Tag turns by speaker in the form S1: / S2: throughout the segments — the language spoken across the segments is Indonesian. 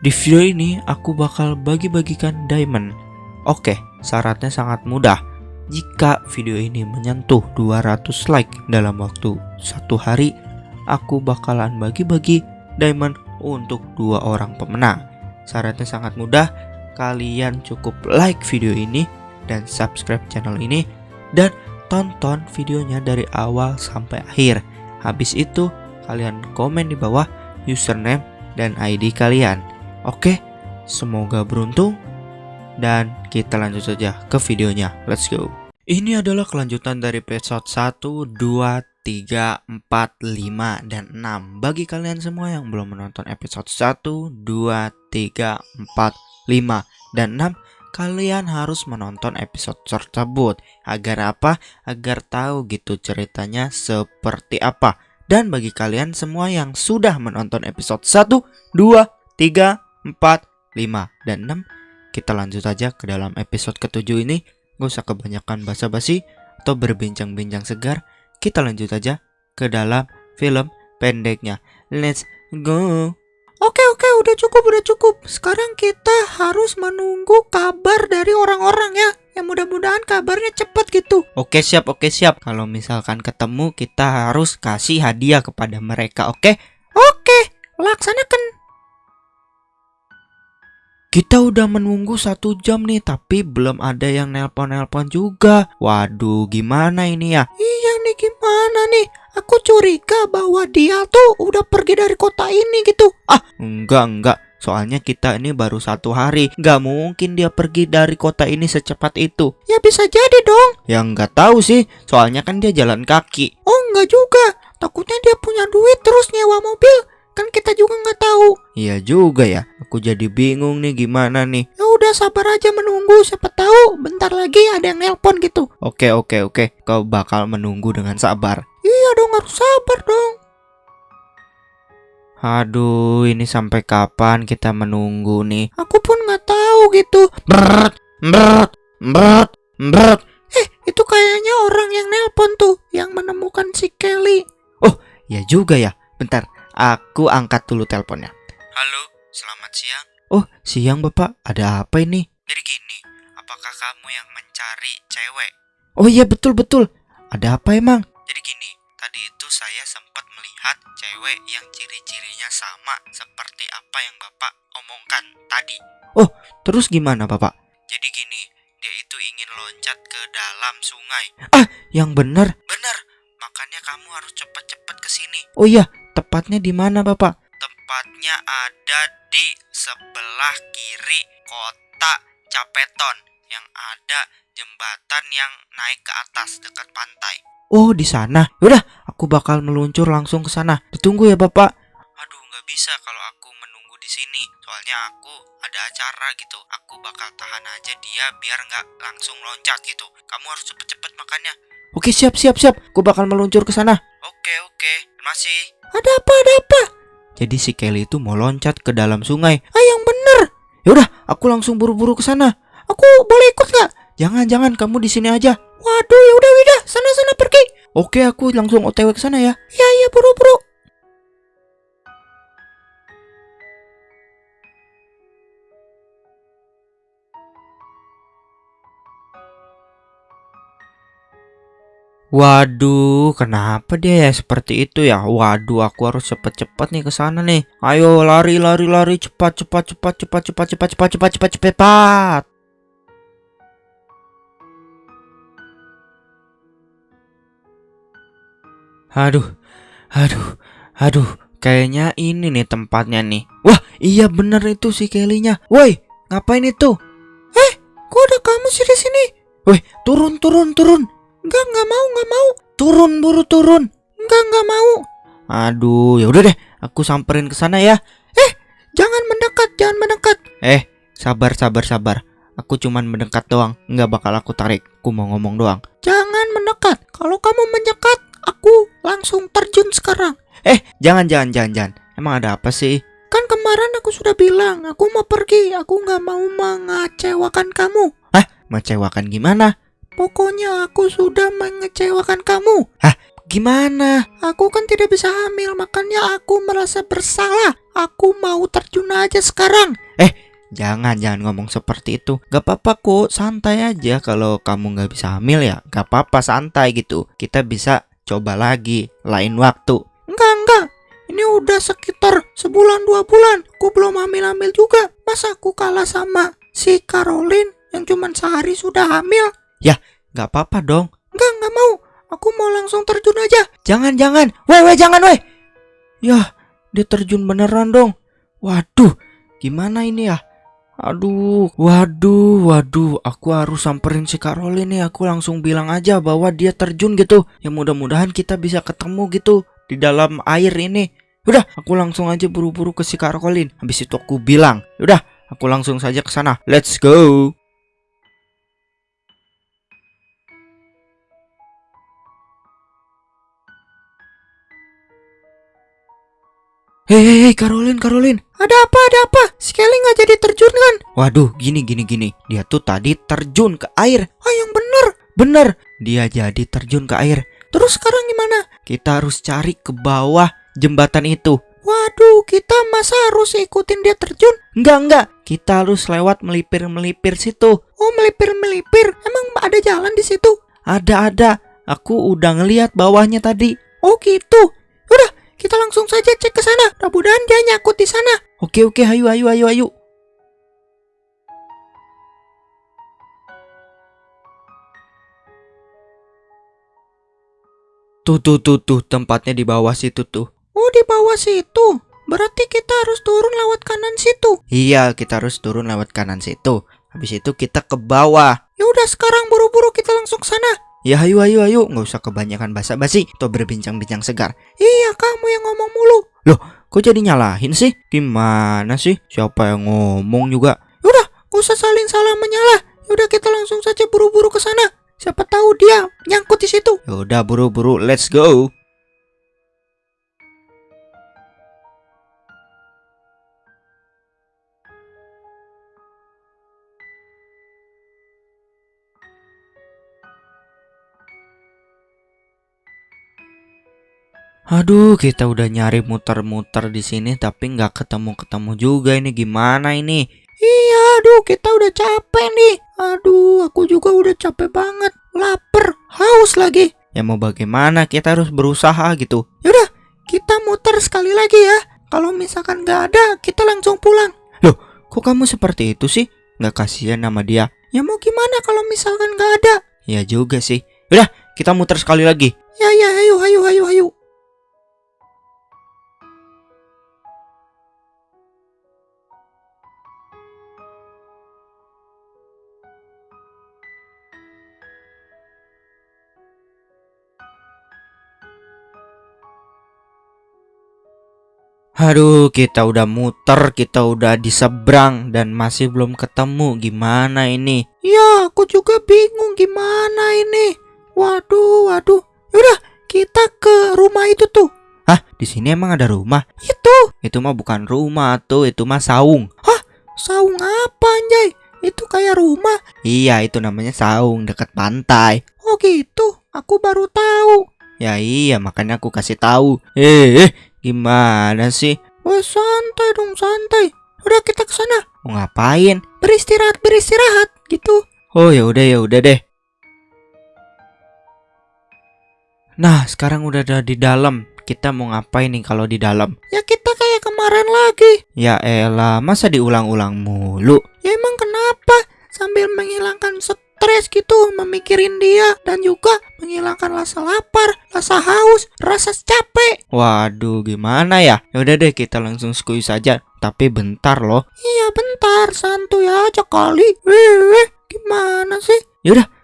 S1: Di video ini aku bakal bagi-bagikan diamond. Oke, syaratnya sangat mudah. Jika video ini menyentuh 200 like dalam waktu satu hari, aku bakalan bagi-bagi diamond untuk dua orang pemenang. Syaratnya sangat mudah, kalian cukup like video ini dan subscribe channel ini dan tonton videonya dari awal sampai akhir. Habis itu, kalian komen di bawah username dan ID kalian. Oke, semoga beruntung dan kita lanjut saja ke videonya. Let's go. Ini adalah kelanjutan dari episode 1, 2, 3, 4, 5, dan 6 Bagi kalian semua yang belum menonton episode 1, 2, 3, 4, 5, dan 6 Kalian harus menonton episode tersebut Agar apa? Agar tahu gitu ceritanya seperti apa Dan bagi kalian semua yang sudah menonton episode 1, 2, 3, 4, 5, dan 6 Kita lanjut aja ke dalam episode ketujuh ini. Gak usah kebanyakan basa-basi atau berbincang-bincang segar. Kita lanjut aja ke dalam film pendeknya. Let's go.
S2: Oke oke udah cukup udah cukup. Sekarang kita harus menunggu kabar dari orang-orang ya. Yang mudah-mudahan kabarnya cepat gitu.
S1: Oke siap oke siap. Kalau misalkan ketemu kita harus kasih hadiah kepada mereka oke?
S2: Oke laksanakan
S1: Kita udah menunggu satu jam nih Tapi belum ada yang nelpon-nelpon juga. Waduh gimana ini ya?
S2: Iya nih gimana nih? Aku curiga bahwa dia tuh udah pergi dari kota ini gitu.
S1: Ah enggak enggak. Soalnya kita ini baru satu hari. Gak mungkin dia pergi dari kota ini secepat itu.
S2: Ya bisa jadi dong.
S1: Ya nggak tahu sih. Soalnya kan dia jalan kaki.
S2: Oh enggak juga. Takutnya dia punya duit terus nyewa mobil Kan kita juga nggak tahu.
S1: Iya juga ya. Aku jadi bingung nih gimana nih.
S2: Ya udah sabar aja menunggu. Siapa tahu bentar lagi ada yang nelpon gitu.
S1: Oke oke oke. Kau bakal menunggu dengan sabar.
S2: Iya dong harus sabar dong.
S1: Aduh ini sampai kapan kita menunggu nih?
S2: Aku pun nggak tahu gitu.
S1: Brrrt Brrrt Brrrt Brrrt
S2: Eh itu kayaknya orang yang nelpon tuh Yang menemukan si Kelly.
S1: Ya juga ya. Bentar Aku angkat dulu teleponnya. Halo selamat siang. Oh siang bapak. Ada apa ini? Jadi gini Apakah kamu yang mencari cewek? Oh iya betul betul. Ada apa emang? Jadi gini Tadi itu saya sempat melihat cewek yang ciri-cirinya sama Seperti apa yang bapak omongkan tadi. Oh terus gimana bapak? Jadi gini Dia itu ingin loncat ke dalam sungai. Ah yang benar. Benar Makanya kamu harus cepat-cepat ke sini. Oh iya tepatnya di mana bapak? Tepatnya ada di sebelah kiri kota Capeton Yang ada jembatan yang naik ke atas dekat pantai. Oh di sana. Yaudah aku bakal meluncur langsung ke sana. Ditunggu ya bapak. Aduh nggak bisa kalau aku menunggu di sini. Soalnya aku ada acara gitu. Aku bakal tahan aja dia biar nggak langsung loncat gitu. Kamu harus cepet-cepet makannya. Oke siap siap siap. Aku bakal meluncur ke sana. Oke oke Masih
S2: Ada apa ada apa?
S1: Jadi si Kelly itu mau loncat ke dalam sungai.
S2: Ah yang bener.
S1: Yaudah aku langsung buru-buru ke sana.
S2: Aku boleh ikut nggak?
S1: Jangan jangan. Kamu di sini aja.
S2: Waduh ya udah udah sana sana pergi.
S1: Oke aku langsung otw ke sana ya.
S2: Ya ya buru-buru
S1: Waduh, kenapa dia ya seperti itu ya? Waduh, aku harus cepet-cepet nih ke sana nih. Ayo lari, lari, lari, cepat, cepat, cepat, cepat, cepat, cepat, cepat, cepat, cepat, cepat. Aduh, aduh, aduh, kayaknya ini nih tempatnya nih. Wah, iya bener itu si Kelly-nya. Woi, ngapain itu?
S2: Kok ada kamu sih di sini
S1: Woi, turun, turun, turun.
S2: Enggak enggak mau enggak mau
S1: Turun, buru turun.
S2: Enggak enggak mau
S1: Aduh, ya udah deh, aku samperin ke sana ya.
S2: Jangan mendekat jangan mendekat
S1: Eh, sabar, sabar, sabar. Aku cuman mendekat doang, nggak bakal aku tarik. Aku mau ngomong doang.
S2: Jangan mendekat Kalau kamu mendekat Aku langsung terjun sekarang
S1: Eh, jangan, jangan, jangan, jangan. Emang ada apa sih?
S2: Kan kemarin aku sudah bilang Aku mau pergi Aku nggak mau mengecewakan kamu
S1: Mengecewakan gimana?
S2: Pokoknya aku sudah mengecewakan kamu
S1: gimana?
S2: Aku kan tidak bisa hamil, makanya aku merasa bersalah. Aku mau terjun aja sekarang.
S1: Jangan, jangan ngomong seperti itu. Gak apa-apa kok, santai aja. Kalau kamu gak bisa hamil ya, gak apa-apa santai gitu. Kita bisa coba lagi, lain waktu.
S2: Enggak, enggak. Ini udah sekitar sebulan dua bulan. Aku belum hamil-hamil juga. Masa aku kalah sama si Caroline yang cuma sehari sudah hamil?
S1: Gak apa-apa dong.
S2: Enggak, enggak mau. Aku mau langsung terjun aja.
S1: Jangan, jangan. Weh, weh, jangan, weh. Yah, dia terjun beneran dong. Waduh, gimana ini ya? Aduh, waduh, waduh. Aku harus samperin si Caroline nih. Aku langsung bilang aja bahwa dia terjun gitu. Ya mudah-mudahan kita bisa ketemu gitu di dalam air ini. Udah, aku langsung aja buru-buru ke si Caroline. Habis itu aku bilang, udah, aku langsung saja ke sana. Let's go. Hei, hei, hei, Caroline, Caroline.
S2: Ada apa, ada apa? Si Kelly nggak jadi terjun kan?
S1: Waduh, gini, gini, gini. Dia tuh tadi terjun ke air.
S2: Oh, yang bener.
S1: Bener, dia jadi terjun ke air.
S2: Terus sekarang gimana?
S1: Kita harus cari ke bawah jembatan itu.
S2: Waduh, kita masa harus ikutin dia terjun?
S1: Enggak, enggak. Kita harus lewat melipir-melipir situ.
S2: Oh, melipir-melipir. Emang ada jalan di situ?
S1: Ada, ada. Aku udah ngeliat bawahnya tadi.
S2: Oh, gitu. Kita langsung saja cek ke sana. Mudah-mudahan dia nyangkut di sana.
S1: Oke, oke, ayo, ayo, ayo, ayo. Tuh, tuh, tuh, tuh, tempatnya di bawah situ tuh.
S2: Oh, di bawah situ. Berarti kita harus turun lewat kanan situ.
S1: Iya, kita harus turun lewat kanan situ. Habis itu kita ke bawah.
S2: Ya udah sekarang buru-buru kita langsung ke sana.
S1: Ya ayo ayo ayo, nggak usah kebanyakan basa-basi atau berbincang-bincang segar.
S2: Iya, kamu yang ngomong mulu.
S1: Kok jadi nyalahin sih? Gimana sih? Siapa yang ngomong juga?
S2: Udah, gak usah saling salah menyalah. Ya udah kita langsung saja buru-buru ke sana. Siapa tahu dia nyangkut di situ.
S1: Yaudah buru-buru, let's go. Aduh, kita udah nyari muter-muter di sini tapi nggak ketemu-ketemu juga ini gimana ini?
S2: Iya, aduh kita udah capek nih. Aduh, aku juga udah capek banget. Lapar, haus lagi.
S1: Ya mau bagaimana? Kita harus berusaha gitu.
S2: Yaudah, kita muter sekali lagi ya. Kalau misalkan nggak ada, kita langsung pulang.
S1: Kok kamu seperti itu sih? Nggak kasihan sama dia?
S2: Ya mau gimana kalau misalkan nggak ada?
S1: Ya juga sih. Udah, kita muter sekali lagi.
S2: Ya ya, ayo ayo ayo ayo.
S1: Aduh, kita udah muter, kita udah di seberang dan masih belum ketemu. Gimana ini?
S2: Ya, aku juga bingung gimana ini. Waduh, waduh. Yaudah, kita ke rumah itu tuh.
S1: Hah, di sini emang ada rumah?
S2: Itu,
S1: Itu mah bukan rumah tuh, itu mah saung.
S2: saung apa anjay? Itu kayak rumah.
S1: Iya, itu namanya saung dekat pantai.
S2: Oh gitu, aku baru tahu.
S1: Ya iya, makanya aku kasih tahu. Eh, eh, gimana sih?
S2: Wah, santai dong, santai. Udah kita ke sana.
S1: Mau ngapain?
S2: Beristirahat, beristirahat gitu.
S1: Oh ya udah ya udah deh. Nah, sekarang udah ada di dalam. Kita mau ngapain nih kalau di dalam?
S2: Ya kita kayak kemarin lagi.
S1: Ya elah, masa diulang-ulang mulu?
S2: Ya emang kenapa? Sambil menghilangkan stres gitu, memikirin dia dan juga menghilangkan rasa lapar, rasa haus, rasa capek.
S1: Waduh, gimana ya? Ya udah deh, kita langsung squeeze saja. Tapi bentar loh.
S2: Iya bentar, santuy aja kali. Weh, gimana sih?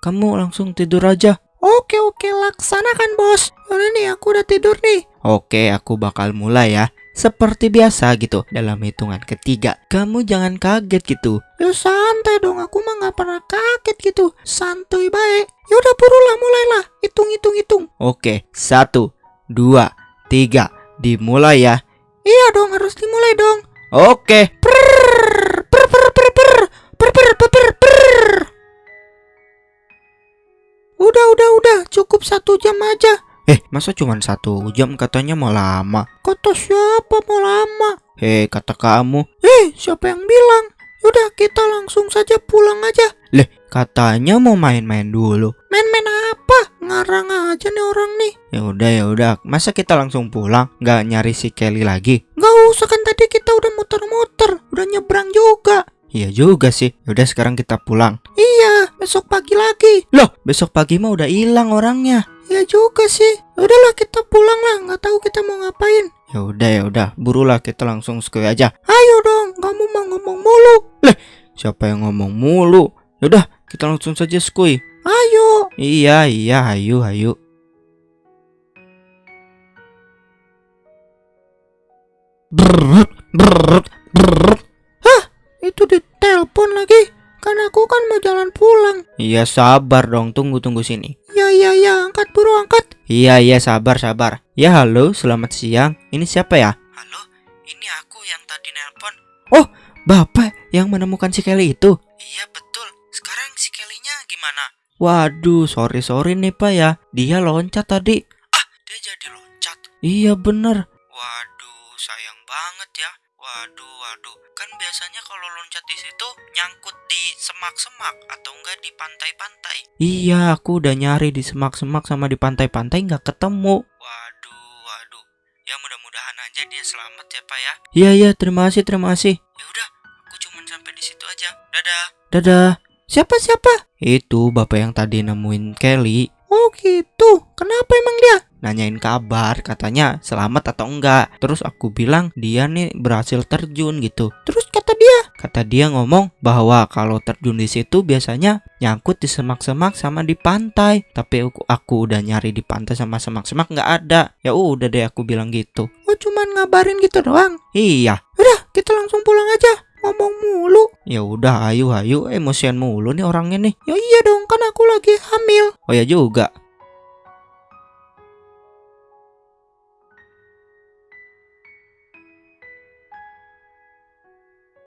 S1: Kamu langsung tidur aja.
S2: Oke oke laksanakan bos. Yaudah nih aku udah tidur nih.
S1: Oke, aku bakal mulai ya. Seperti biasa gitu, dalam hitungan ketiga. Kamu jangan kaget gitu.
S2: Ya santai dong, aku mah nggak pernah kaget gitu. Santuy baik. Yaudah burulah mulailah. Hitung hitung hitung.
S1: Oke, satu, dua, tiga. Dimulai ya.
S2: Iya dong harus dimulai dong.
S1: Oke.
S2: Prrrr, per per per per per per per per per. Udah udah udah cukup satu jam aja.
S1: Eh, masa cuma satu jam katanya mau lama?
S2: Kata siapa mau lama?
S1: Hei, kata kamu.
S2: Eh, siapa yang bilang? Udah kita langsung saja pulang aja.
S1: Leh, katanya mau main-main dulu.
S2: Main-main apa? Ngarang aja nih orang nih.
S1: Ya udah ya udah, masa kita langsung pulang? Nggak nyari si Kelly lagi?
S2: Gak usah kan tadi kita udah muter-muter, udah nyebrang juga.
S1: Iya juga sih. Ya udah sekarang kita pulang.
S2: Iya, besok pagi lagi.
S1: Loh, besok pagi mah udah hilang orangnya.
S2: Ya juga sih. Udahlah kita pulang lah, nggak tahu kita mau ngapain.
S1: Ya udah ya udah, burulah kita langsung sekali aja.
S2: Ayo dong, kamu mau ngomong mulu.
S1: Siapa yang ngomong mulu? Ya udah, kita langsung saja skui.
S2: Ayo.
S1: Iya iya, ayo ayo. Brrrr.
S2: Itu ditelepon lagi. Kan aku kan mau jalan pulang.
S1: Iya sabar dong, tunggu tunggu sini.
S2: Ya ya ya, angkat buru angkat.
S1: Iya iya sabar sabar. Ya halo, selamat siang. Ini siapa ya? Halo, ini aku yang tadi nelpon. Oh, bapak yang menemukan si Kelly itu? Iya betul. Sekarang si Kelly-nya gimana? Waduh, sorry sorry nih pak ya. Dia loncat tadi. Ah, dia jadi loncat. Iya bener. Biasanya kalau loncat di situ nyangkut di semak-semak atau enggak di pantai-pantai. Iya, aku udah nyari di semak-semak sama di pantai-pantai nggak ketemu. Waduh, waduh. Ya mudah-mudahan aja dia selamat ya, Pak ya. Iya, iya, terima kasih, terima kasih. Ya udah, aku cuma sampai di situ aja. Dadah. Dadah.
S2: Siapa siapa?
S1: Itu bapak yang tadi nemuin Kelly
S2: Oh gitu. Kenapa emang dia?
S1: nanyain kabar katanya selamat atau enggak terus aku bilang dia nih berhasil terjun gitu
S2: Terus kata dia,
S1: kata dia ngomong bahwa kalau terjun di situ biasanya nyangkut di semak-semak sama di pantai tapi aku, aku udah nyari di pantai sama semak-semak nggak ada ya udah deh aku bilang gitu
S2: oh cuman ngabarin gitu doang.
S1: iya
S2: Udah, kita langsung pulang aja. Ngomong mulu.
S1: ya udah ayo ayo emosian mulu nih orangnya nih
S2: Ya iya dong, kan aku lagi hamil.
S1: oh ya juga